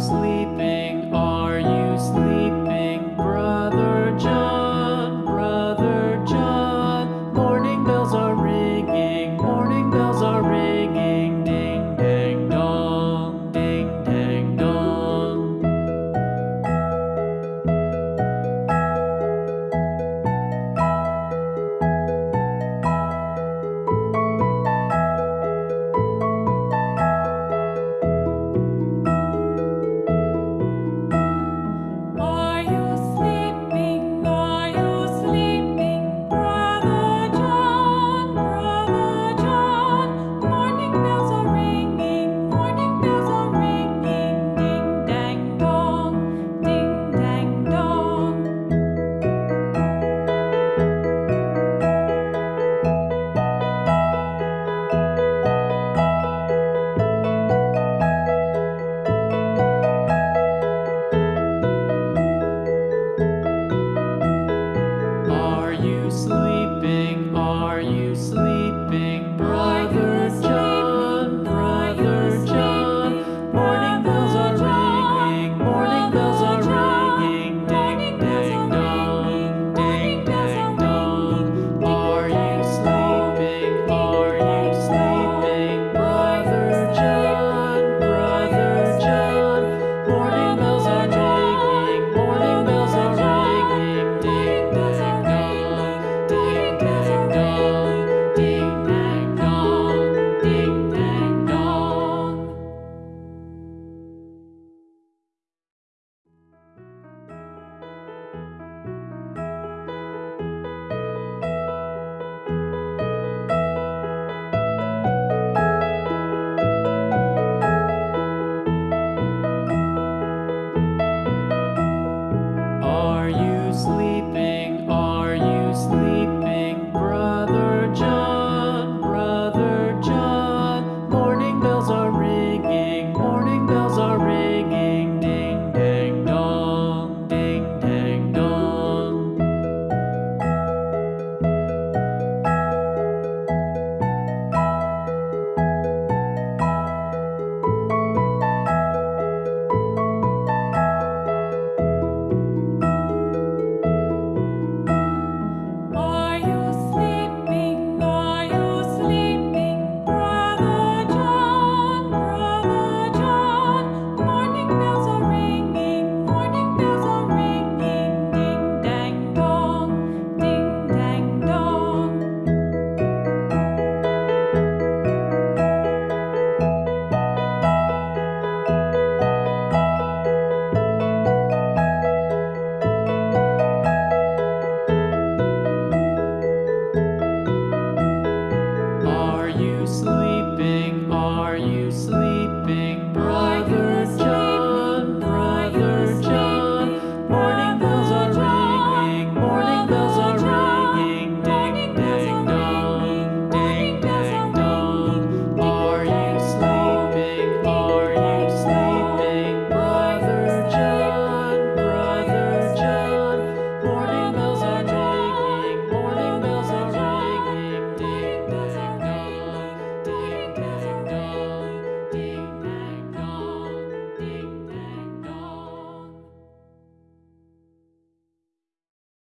sleep.